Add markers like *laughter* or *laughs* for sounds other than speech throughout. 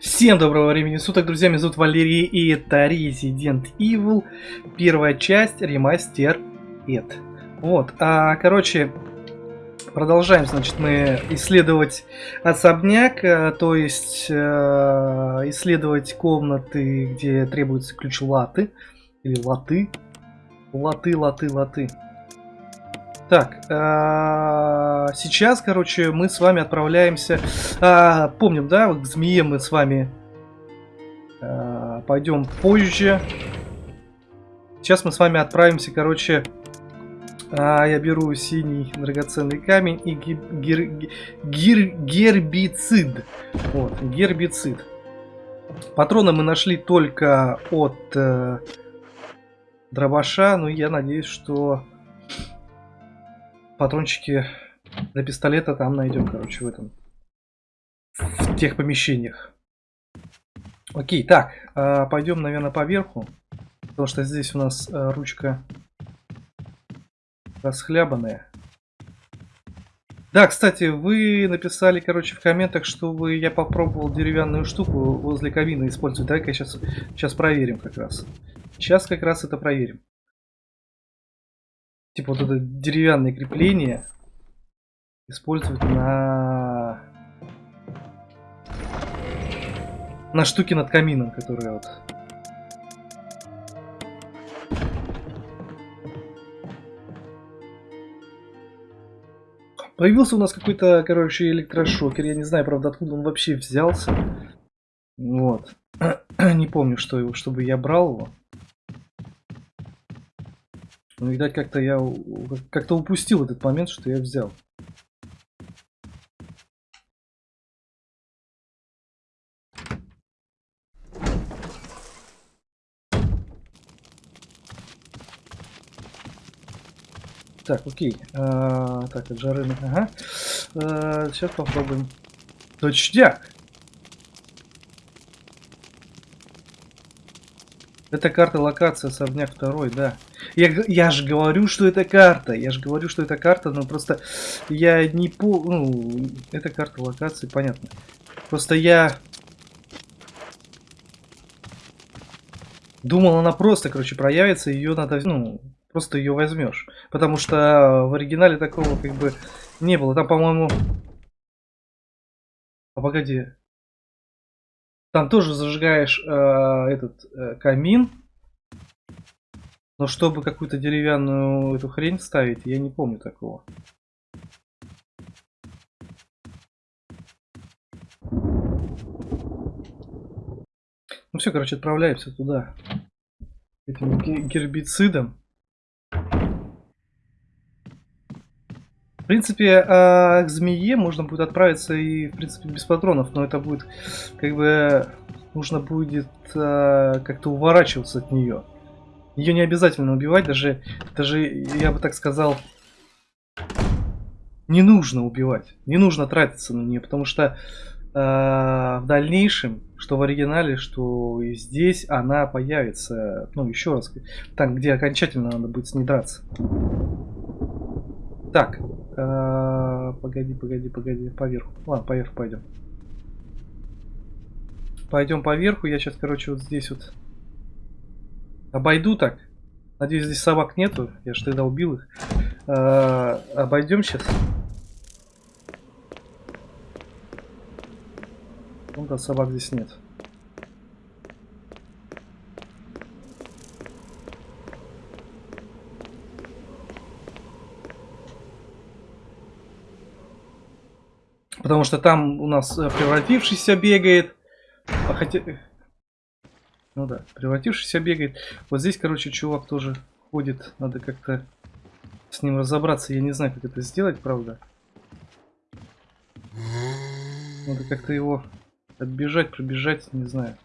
Всем доброго времени суток, друзья, меня зовут Валерий, и это Resident Evil, первая часть, ремастер Эд. Вот, а, короче, продолжаем, значит, мы исследовать особняк, а, то есть а, исследовать комнаты, где требуется ключ латы, или латы, латы, латы, латы. Так, а, сейчас, короче, мы с вами отправляемся... А, помним, да, к змее мы с вами а, пойдем позже. Сейчас мы с вами отправимся, короче... Я беру синий драгоценный камень и гер, гер, гербицид. Вот, гербицид. Патроны мы нашли только от э, дробаша, но я надеюсь, что патрончики для пистолета там найдем, короче, в этом. В тех помещениях. Окей, так, э, пойдем, наверное, по верху. Потому что здесь у нас э, ручка расхлябанная. Да, кстати, вы написали, короче, в комментах, что вы я попробовал деревянную штуку возле кабины использовать. Давай-ка сейчас, сейчас проверим как раз. Сейчас как раз это проверим. Типа вот это деревянное крепление использовать на на штуке над камином, которая вот Появился у нас какой-то, короче, электрошокер. Я не знаю, правда, откуда он вообще взялся. Вот. *clears throat* не помню, что его, чтобы я брал его. Ну, видать, как-то я как-то упустил этот момент, что я взял. Так, окей. А, так, от жары. Ага. А, сейчас попробуем. Точняк! Это карта локации особняк второй, да. Я, я же говорю, что это карта. Я же говорю, что это карта, но просто я не по... Ну, это карта локации, понятно. Просто я... Думал, она просто, короче, проявится, ее надо, ну, просто ее возьмешь. Потому что в оригинале такого как бы не было. Там, по-моему... А погоди. Там тоже зажигаешь э, этот э, камин. Но чтобы какую-то деревянную эту хрень ставить, я не помню такого. Ну все, короче, отправляемся туда. Этим гербицидом. В принципе, а, к змее можно будет отправиться и, в принципе, без патронов, но это будет, как бы, нужно будет а, как-то уворачиваться от нее. Ее не обязательно убивать, даже, даже, я бы так сказал, не нужно убивать, не нужно тратиться на нее, потому что э, в дальнейшем, что в оригинале, что и здесь, она появится, ну, еще раз, там, где окончательно надо будет с ней драться. Так, э, погоди, погоди, погоди, поверху. Ладно, поверху пойдем. Пойдем поверху, я сейчас, короче, вот здесь вот обойду так. Надеюсь, здесь собак нету, я же тогда убил их. Э, обойдем сейчас. Ну да, собак здесь нет. Потому что там у нас э, превратившийся бегает. А хотя... Ну да, превратившийся бегает. Вот здесь, короче, чувак тоже ходит. Надо как-то с ним разобраться. Я не знаю, как это сделать, правда. Надо как-то его отбежать, пробежать, не знаю.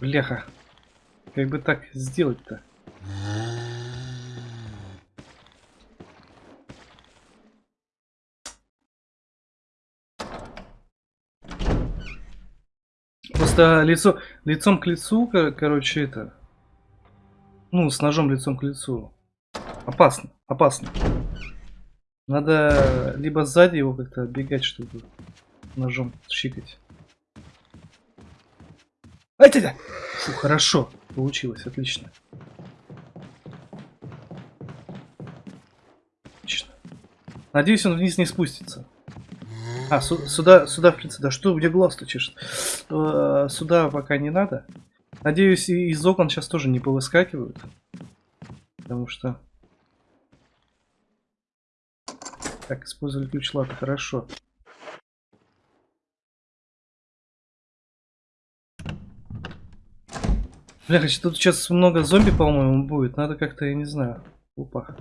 Бляха. Как бы так сделать-то? Просто лицо, лицом к лицу, короче, это... Ну, с ножом лицом к лицу. Опасно. опасно. Надо либо сзади его как-то отбегать, чтобы ножом щикать. Ай, ты Фу, хорошо. Получилось, отлично. Отлично. Надеюсь, он вниз не спустится. А, су сюда, сюда, в принципе, да что, где глаз-то чешет? Э, сюда пока не надо. Надеюсь, и из окон сейчас тоже не повыскакивают. Потому что... Так, использовали ключ лата, хорошо. Бля, тут сейчас много зомби, по-моему, будет. Надо как-то, я не знаю. Опа.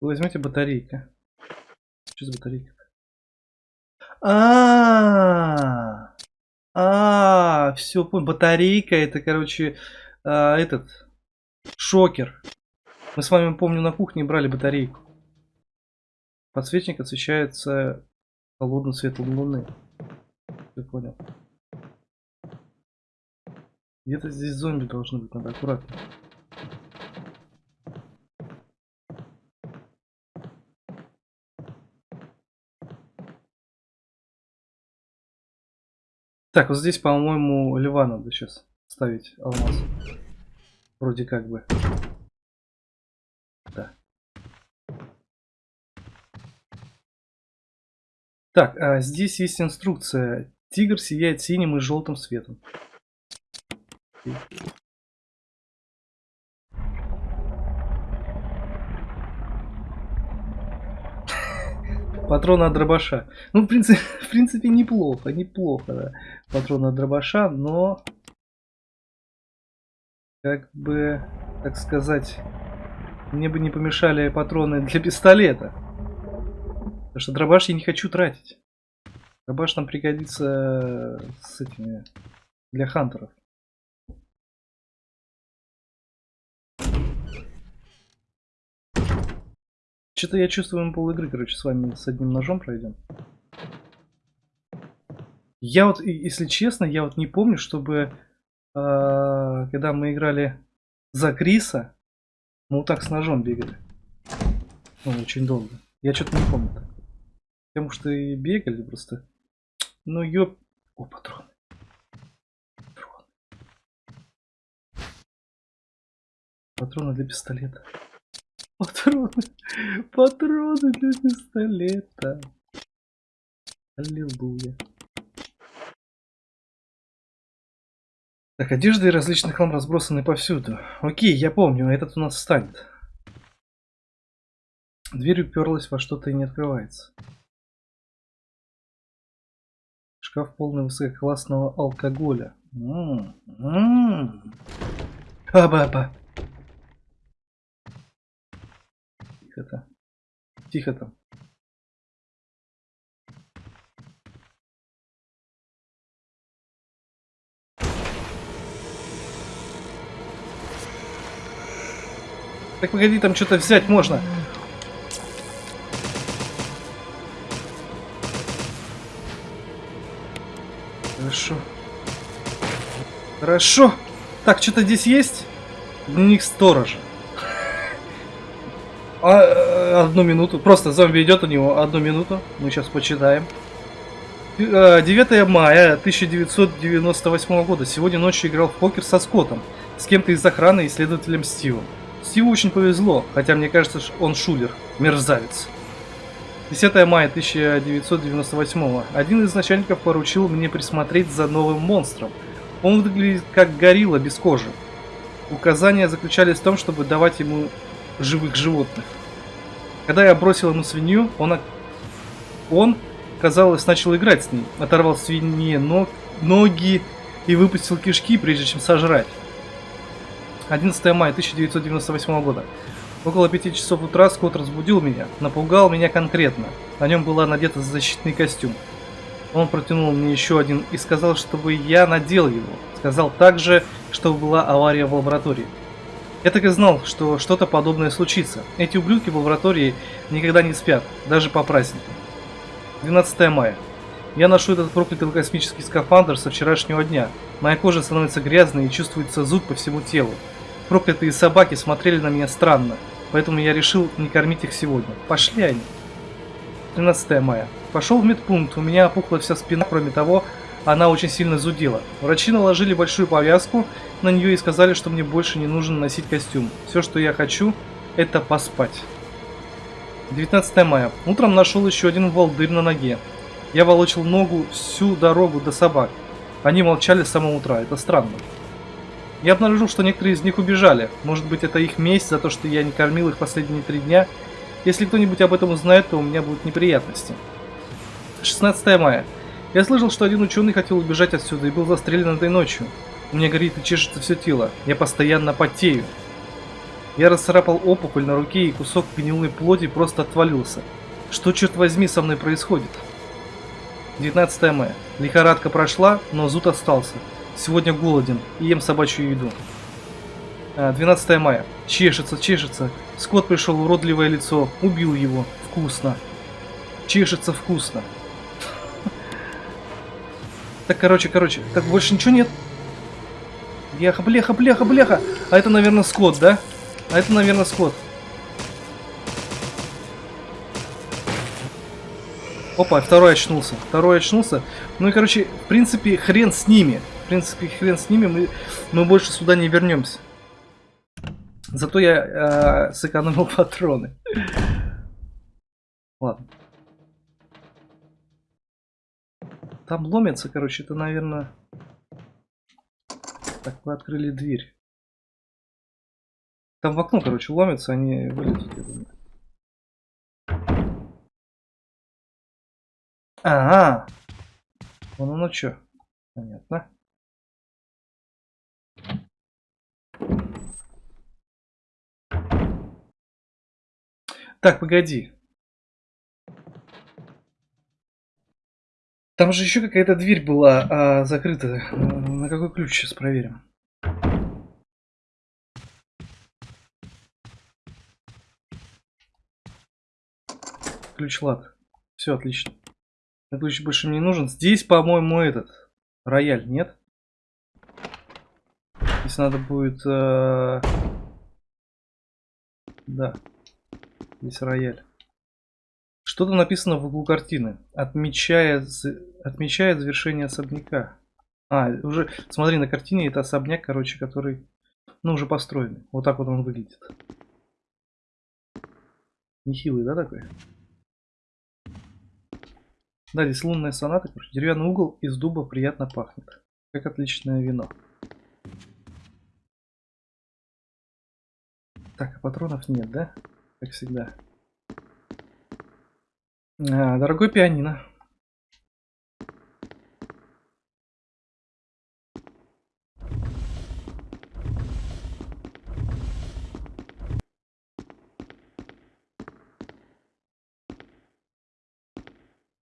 возьмите батарейка. Что за батарейка? А, -а, все, понял. Батарейка, это, короче, а, этот шокер. Мы с вами, помню, на кухне брали батарейку. Подсвечник освещается холодным светом луны. Ты понял. Где-то здесь зомби должны быть, надо аккуратно. Так, вот здесь, по-моему, льва надо сейчас ставить алмаз. Вроде как бы. Да. Так, а здесь есть инструкция. Тигр сияет синим и желтым светом. Патроны от дробаша. Ну, в принципе, *laughs* в принципе неплохо, неплохо, да. Патроны от дробаша, но... Как бы, так сказать, мне бы не помешали патроны для пистолета. Потому что дробаш я не хочу тратить. Дробаш нам пригодится с этими... Для хантеров. Что-то я чувствую, мы пол игры, короче, с вами с одним ножом пройдем. Я вот, если честно, я вот не помню, чтобы, э, когда мы играли за Криса, мы вот так с ножом бегали. Ну, очень долго. Я что-то не помню. Потому что и бегали просто. Ну, ёп... О, патроны. Патроны. Патроны для пистолета. Патроны. Патроны для пистолета. Аллилуйя. Так, одежда и различный хлам разбросаны повсюду. Окей, я помню, этот у нас встанет. Дверь уперлась во что-то и не открывается. Шкаф полный высококлассного алкоголя. М-м-м. Аба-аба. Тихо-то. Тихо там. Так погоди, там что-то взять можно. Хорошо. Хорошо. Так, что-то здесь есть? Дневник сторожа. А, э, одну минуту. Просто зомби идет у него. Одну минуту. Мы сейчас почитаем. 9 э, мая 1998 года. Сегодня ночью играл в покер со Скоттом. С кем-то из охраны и следователем Стивом. Стиву очень повезло, хотя мне кажется, он шулер. Мерзавец. 10 мая 1998 Один из начальников поручил мне присмотреть за новым монстром. Он выглядит как горилла без кожи. Указания заключались в том, чтобы давать ему живых животных. Когда я бросил ему свинью, он, он казалось, начал играть с ней. Оторвал свинье ног, ноги и выпустил кишки, прежде чем сожрать. 11 мая 1998 года. Около 5 часов утра Скотт разбудил меня, напугал меня конкретно. На нем была надета защитный костюм. Он протянул мне еще один и сказал, чтобы я надел его. Сказал также, что была авария в лаборатории. Я так и знал, что что-то подобное случится. Эти ублюдки в лаборатории никогда не спят, даже по праздникам. 12 мая. Я ношу этот проклятый космический скафандр со вчерашнего дня. Моя кожа становится грязной и чувствуется зуд по всему телу. Проклятые собаки смотрели на меня странно. Поэтому я решил не кормить их сегодня. Пошли они. 13 мая. Пошел в медпункт. У меня опухла вся спина. Кроме того, она очень сильно зудела. Врачи наложили большую повязку на нее и сказали, что мне больше не нужно носить костюм. Все, что я хочу, это поспать. 19 мая. Утром нашел еще один волдырь на ноге. Я волочил ногу всю дорогу до собак. Они молчали с самого утра. Это странно. Я обнаружил, что некоторые из них убежали. Может быть, это их месть за то, что я не кормил их последние три дня. Если кто-нибудь об этом узнает, то у меня будут неприятности. 16 мая. Я слышал, что один ученый хотел убежать отсюда и был застрелен этой ночью. У меня горит и чешется все тело. Я постоянно потею. Я расцарапал опухоль на руке и кусок гнилой плоти просто отвалился. Что, черт возьми, со мной происходит? 19 мая. Лихорадка прошла, но зуд остался. Сегодня голоден и ем собачью еду. 12 а, мая. Чешется, чешется. Скот пришел, уродливое лицо. Убил его. Вкусно. Чешется вкусно. Так, короче, короче. Так, больше ничего нет. Бляха, бляха, бляха, бляха. А это, наверное, скот, да? А это, наверное, скот. Опа, второй очнулся. Второй очнулся. Ну и, короче, в принципе, хрен с ними. В принципе, хрен с ними. Мы, мы больше сюда не вернемся. Зато я э, сэкономил *laughs* патроны. Ладно. Там ломится, короче, это, наверное... Так, вы открыли дверь. Там в окно, короче, ломится, они думаю. Ага. Вон оно что. Понятно. Так, погоди. Там же еще какая-то дверь была а, закрыта. На какой ключ сейчас проверим? Ключ лад. Все отлично. Ключ больше мне не нужен. Здесь, по-моему, этот рояль, нет? Если надо будет... Э... Да. Здесь рояль. Что-то написано в углу картины. Отмечает, отмечает завершение особняка. А, уже, смотри, на картине это особняк, короче, который, ну, уже построенный. Вот так вот он выглядит. Нехилый, да, такой? Да, здесь лунная соната, короче. Деревянный угол из дуба приятно пахнет. Как отличное вино. Так, а патронов нет, да? как всегда. А, дорогой пианино.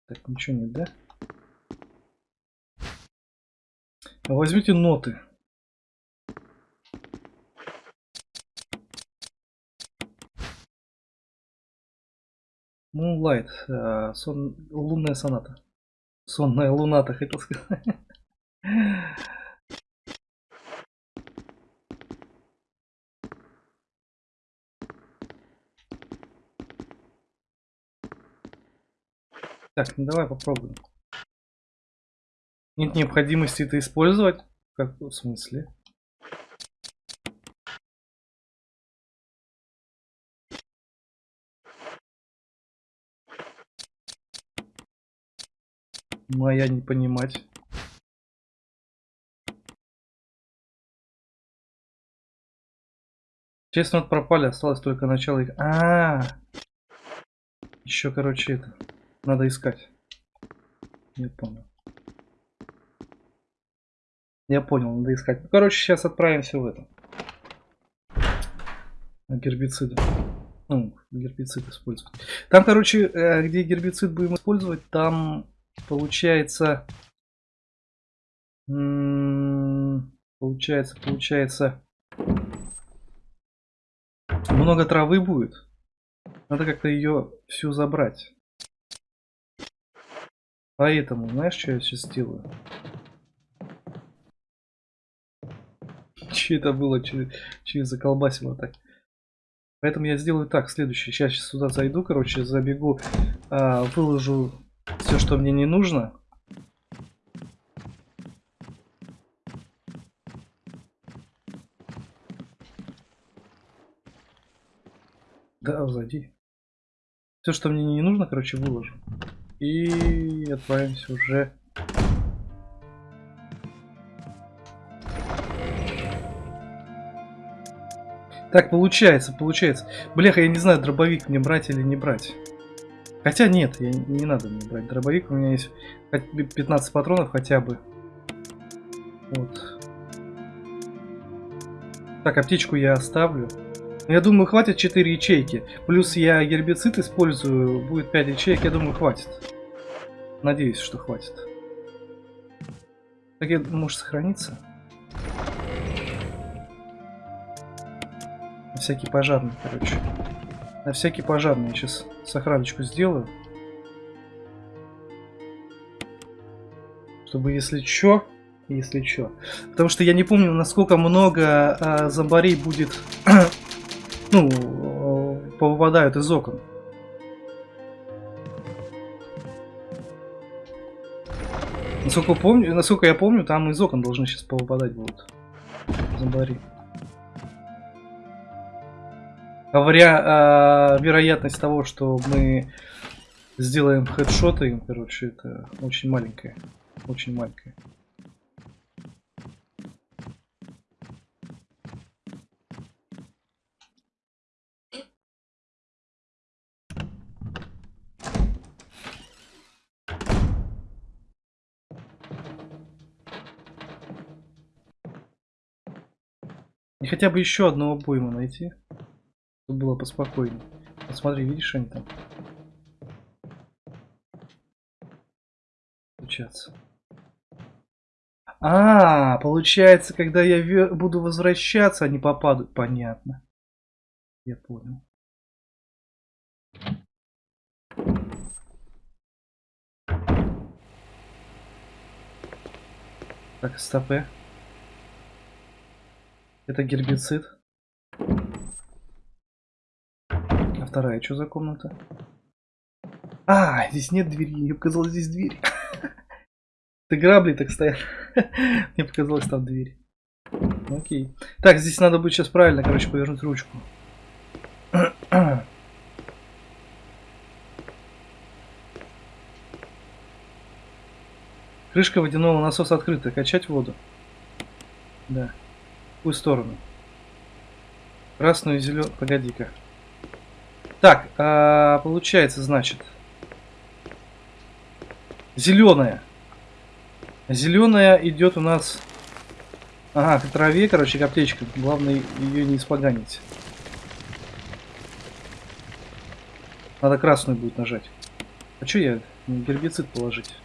Так, ничего нет, да? Возьмите ноты. Moonlight, э, сон, лунная соната. Сонная луната, хотел сказать. Так, ну давай попробуем. Нет необходимости это использовать? Как в смысле? Моя не понимать. Честно, вот пропали, осталось только начало их. А, -а, -а! Еще, короче, это. Надо искать. Не понял. Я понял, надо искать. Ну, короче, сейчас отправимся в это. Гербициды. Ну, гербицид использовать. Там, короче, э, где гербицид будем использовать, там получается... Получается, получается... Много травы будет. Надо как-то ее всю забрать. Поэтому, знаешь, что я сейчас сделаю? *laughs* Че это было? Че, че заколбасило так? Поэтому я сделаю так, следующее. Сейчас, сейчас сюда зайду, короче, забегу, а, выложу все, что мне не нужно. Да, зайди. Все, что мне не нужно, короче, выложу. И отправимся уже. Так, получается, получается. Бляха, я не знаю, дробовик мне брать или не брать. Хотя нет, я, не надо мне брать дробовик. У меня есть 15 патронов хотя бы. Вот. Так, аптечку я оставлю. Я думаю, хватит 4 ячейки. Плюс я гербицид использую, будет 5 ячеек, я думаю, хватит. Надеюсь, что хватит. Так я, может сохраниться? Всякий пожарный, короче. На всякий пожарный я сейчас сохраночку сделаю. Чтобы если чё, если чё. Потому что я не помню, насколько много а, зомбарей будет *coughs* ну, э, повыпадают из окон. Насколько, помню, насколько я помню, там из окон должны сейчас повыпадать будут зомбари. Говоря э, вероятность того, что мы сделаем хедшоты, короче, это очень маленькая. Очень маленькая. И хотя бы еще одну обойму найти. Чтобы было поспокойнее. Посмотри, видишь они там? Включаться. А, получается, когда я буду возвращаться, они попадут. Понятно. Я понял. Так, стопе. Это гербицид. А вторая что за комната? А, здесь нет двери. Мне показалось, здесь дверь. *laughs* Ты грабли так стоят. *laughs* Мне показалось, там дверь. Окей. Так, здесь надо будет сейчас правильно, короче, повернуть ручку. *clears throat* Крышка водяного насоса открыта. Качать воду. Да какую сторону? Красную и зеленую. Погоди-ка. Так, а, получается, значит. Зеленая. Зеленая идет у нас. Ага, к траве, короче, к. Главное ее не испоганить. Надо красную будет нажать. А что я гербицид положить?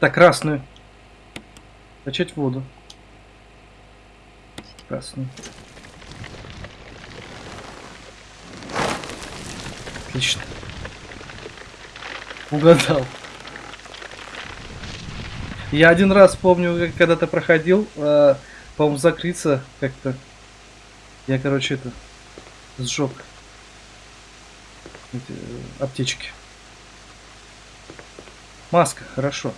Так, красную. Качать воду. Красную. Отлично. Угадал. Я один раз помню, когда-то проходил, э, по-моему, закрыться как-то. Я, короче, это сжег эти, э, аптечки. Маска, хорошо.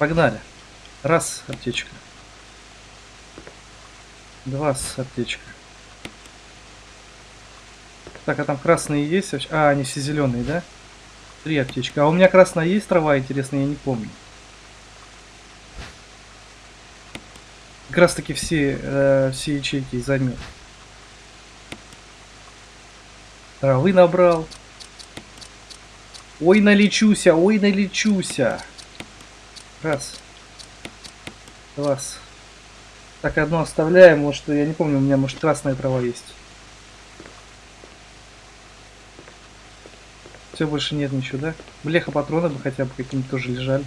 Погнали. Раз, аптечка. Два, аптечка. Так, а там красные есть? А, они все зеленые, да? Три аптечки. А у меня красная есть трава, интересно, я не помню. Как раз таки все, э, все ячейки займет. Травы набрал. Ой, налечуся, ой, налечуся. Раз. Два. Так, одно оставляем. Может, я не помню, у меня, может, красная трава есть. Все, больше нет ничего, да? Блеха патроны бы хотя бы какие-нибудь тоже лежали.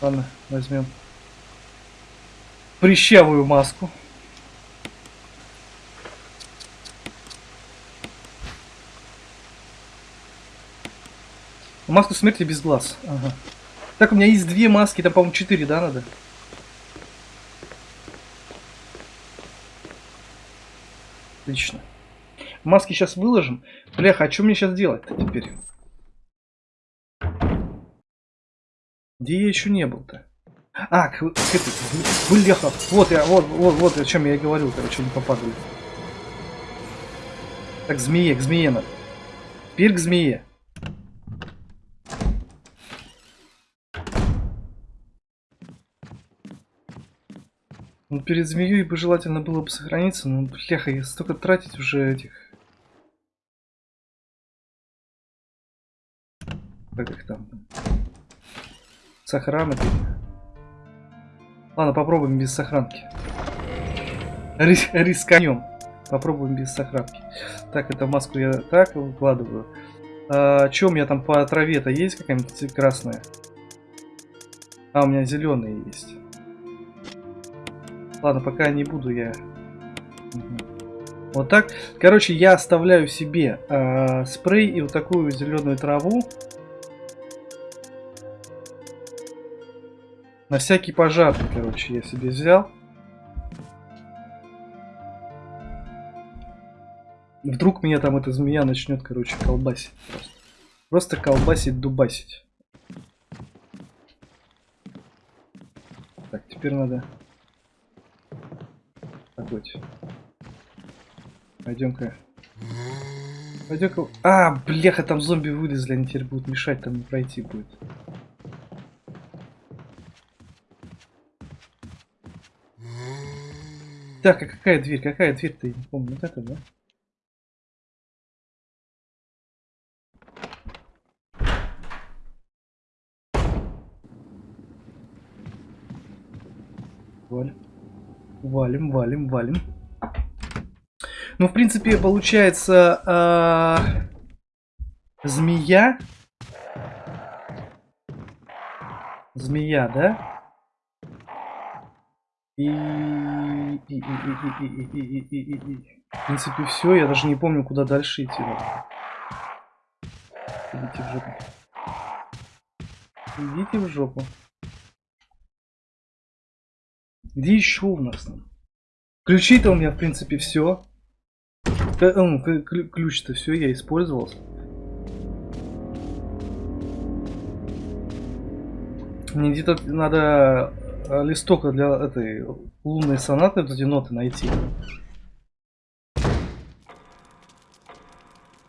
Ладно, возьмем прыщавую маску. Маску смерти без глаз. Ага. Так, у меня есть две маски, там, по-моему, четыре, да, надо? Отлично. Маски сейчас выложим. Бляха, а что мне сейчас делать-то теперь? Где я еще не был-то? А, к, к этой, бляха, вот я, вот, вот, вот о чем я и говорил, короче, не попадали. Так, змее, к змее надо. Теперь к змее. Перед змеей бы желательно было бы сохраниться, но, бляха, я столько тратить уже этих... Как их там? Сохранок. Ладно, попробуем без сохранки. Рис рисканем. Попробуем без сохранки. Так, эту маску я так выкладываю. А, что у меня там по траве-то есть какая-нибудь красная? А, у меня зеленые есть. Ладно, пока не буду я. Вот так. Короче, я оставляю себе э, спрей и вот такую зеленую траву. На всякий пожарный, короче, я себе взял. Вдруг меня там эта змея начнет, короче, колбасить просто. Просто колбасить, дубасить. Так, теперь надо Погодь. Пойдем-ка. Пойдем-ка. А, бляха, там зомби вылезли, они теперь будут мешать, там пройти будет. Так, а какая дверь? Какая дверь-то? Я не помню. Вот это, да? Валим, валим, валим. Ну, в принципе, получается... Э, змея. Змея, да? И... И, и, и, и, и, и, и, и, и. В принципе, все. Я даже не помню, куда дальше идти. Идите в жопу. Идите в жопу. Где еще у нас там? Ключи-то у меня, в принципе, все. Ключ-то все, я использовал. Мне где-то надо э, листок для этой лунной сонаты, вот эти ноты найти.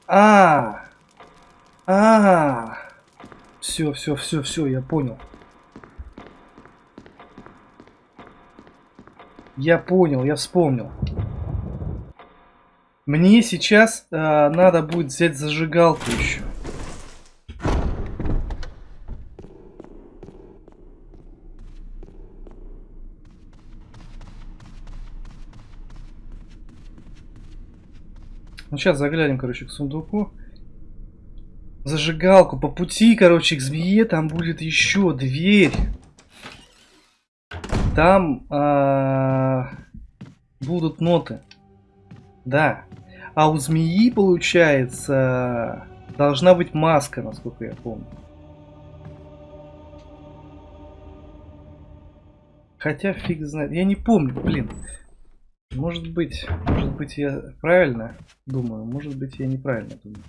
А, -а, -а. все, все, все, все, я понял. Я понял, я вспомнил. Мне сейчас э, надо будет взять зажигалку еще. Ну, сейчас заглянем, короче, к сундуку. Зажигалку. По пути, короче, к змее там будет еще дверь. Там а, будут ноты. Да. А у змеи, получается, должна быть маска, насколько я помню. Хотя фиг знает. Я не помню, блин. Может быть, может быть я правильно думаю, может быть я неправильно думаю.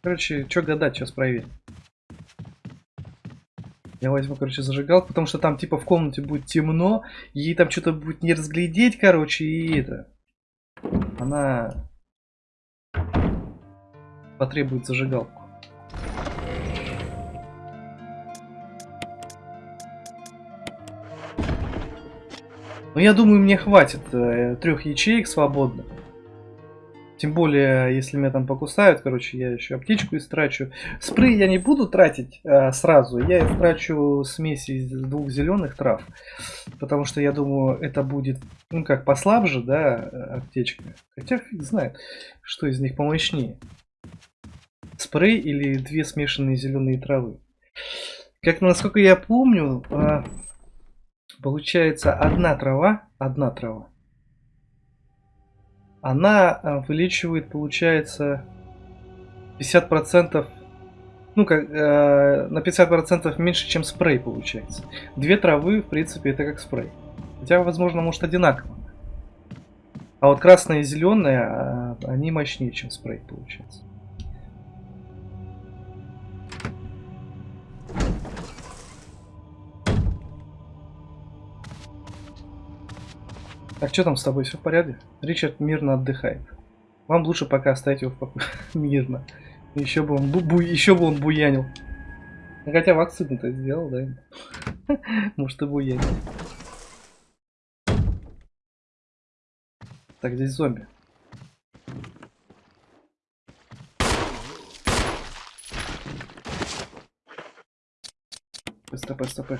Короче, что гадать, сейчас проверим. Я возьму, короче, зажигалку, потому что там, типа, в комнате будет темно, ей там что-то будет не разглядеть, короче, и это... Она потребует зажигалку. Но я думаю, мне хватит э, трех ячеек свободных. Тем более, если меня там покусают, короче, я еще аптечку истрачу. Спрей я не буду тратить а, сразу. Я истрачу смесь из двух зеленых трав. Потому что я думаю, это будет, ну как, послабже, да, аптечка. Хотя фиг знает, что из них помощнее. Спрей или две смешанные зеленые травы. Как насколько я помню, а, получается одна трава, одна трава она э, вылечивает, получается, 50% ну, как, э, на 50% меньше, чем спрей получается. Две травы, в принципе, это как спрей. Хотя, возможно, может одинаково. А вот красные и зеленые, а, они мощнее, чем спрей получается. Так, что там с тобой, все в порядке? Ричард мирно отдыхает. Вам лучше пока оставить его в покое. *laughs* мирно. Еще бы он, бу бу еще бы он буянил. Хотя вакцину-то сделал, да? *laughs* Может и буянил. Так, здесь зомби. СТП, СТП.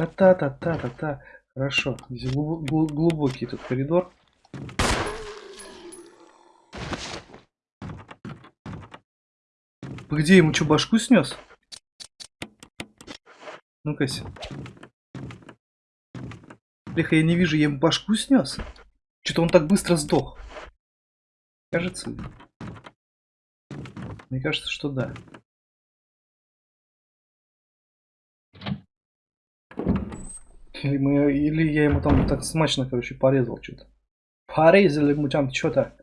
Та-та-та-та-та-та-та. Хорошо. Здесь глубокий тут коридор. Где ему что, башку снес? Ну-ка. Леха, я не вижу, я ему башку снес. Что-то он так быстро сдох. Кажется. Мне кажется, что да. Или, мы, или я ему там так смачно, короче, порезал что-то. Порезали ему там что-то.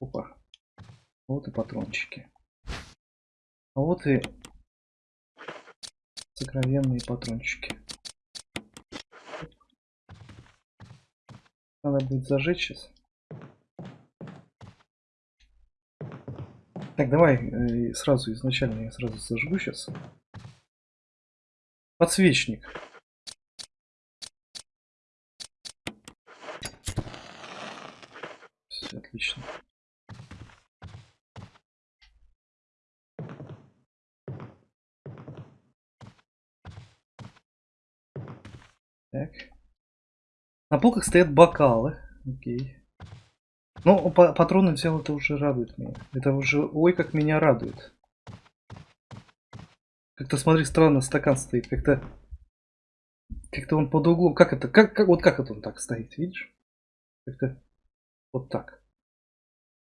Опа. Вот и патрончики. А вот и сокровенные патрончики. Надо будет зажечь сейчас. Так, давай э, сразу изначально я сразу зажгу сейчас. Подсвечник. Все отлично. Так. На полках стоят бокалы. Окей. Ну, патроны взял, это уже радует меня. Это уже, ой, как меня радует. Как-то, смотри, странно стакан стоит. Как-то, как-то он под углом. Как это, как, как, вот как это он так стоит, видишь? Как-то вот так.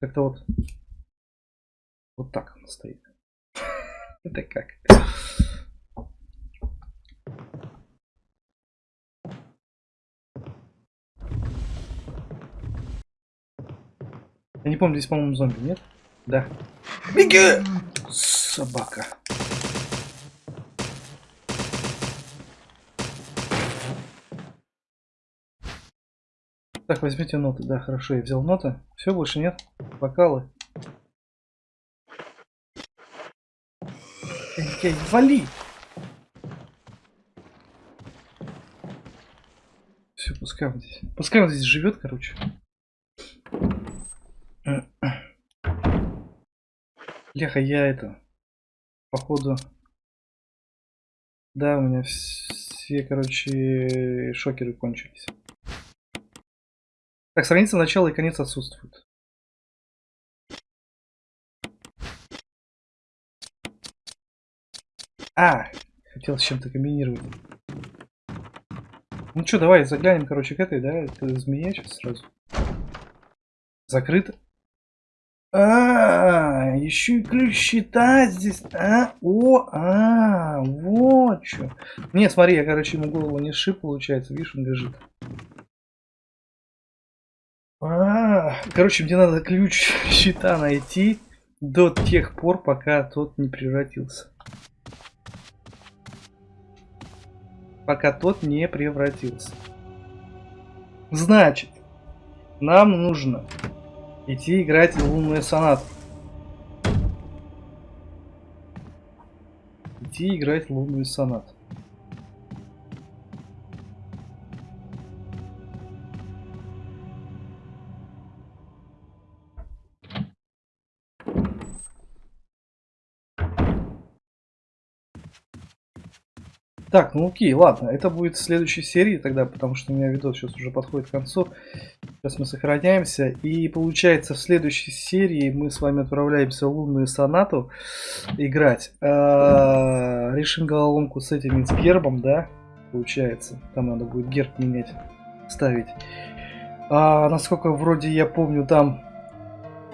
Как-то вот, вот так он стоит. *laughs* Это как? Я не помню, здесь, по-моему, зомби, нет? Да. Беги! Собака. Так, возьмите ноты. Да, хорошо, я взял ноты. Все, больше нет. Бокалы. Эй, вали! Все, пускай он здесь. Пускай он здесь живет, короче. Леха, я это, походу, да, у меня все, короче, шокеры кончились. Так, страница начала и конец отсутствуют. А, хотел с чем-то комбинировать. Ну что, давай заглянем, короче, к этой, да, это змея сейчас сразу. Закрыто. А, еще и ключ счета здесь. А, о, а, вот что. Не, смотри, я, короче, ему голову не шип, получается. Видишь, он лежит. А, короче, мне надо ключ *laughs* счета найти до тех пор, пока тот не превратился. Пока тот не превратился. Значит, нам нужно Идти играть в лунную сонату. Идти играть в лунную сонату. Так, ну окей, ладно, это будет в следующей серии тогда, потому что у меня видос сейчас уже подходит к концу. Сейчас мы сохраняемся. И получается в следующей серии мы с вами отправляемся в лунную сонату играть. А, решим головоломку с этим с гербом, да? Получается. Там надо будет герб менять, ставить. А, насколько вроде я помню, там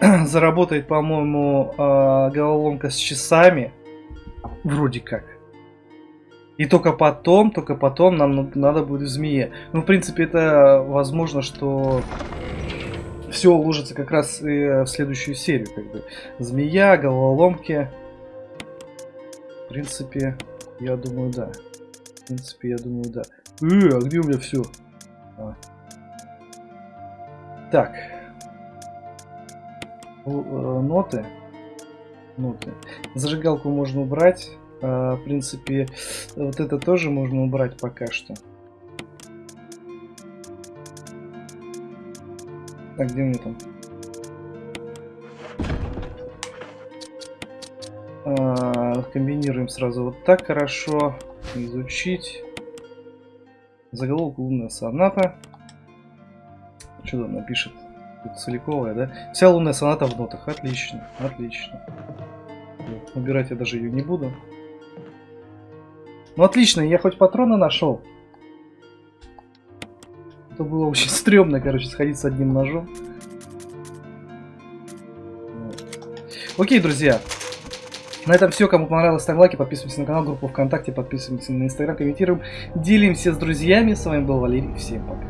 *clears throat* заработает, по-моему, э, головоломка с часами. Вроде как. И только потом, только потом нам надо будет в змее. Ну, в принципе, это возможно, что все уложится как раз и в следующую серию. Как бы. Змея, головоломки. В принципе, я думаю, да. В принципе, я думаю, да. Э, а где у меня все? А. Так. Э, ноты. Ноты. Зажигалку можно убрать. А, в принципе, вот это тоже можно убрать пока что. Так, где мне там? А, комбинируем сразу вот так хорошо. Изучить. Заголовок лунная соната. Что там напишет? Целиковая, да? Вся лунная соната в нотах. Отлично, отлично. Убирать я даже ее не буду. Ну отлично, я хоть патроны нашел. Это было очень *laughs* стрёмно, короче, сходить с одним ножом. Окей, друзья. На этом все. Кому понравилось, ставим лайки, подписывайтесь на канал, группу ВКонтакте, подписываемся на Инстаграм, комментируем, делимся с друзьями. С вами был Валерий. Всем пока.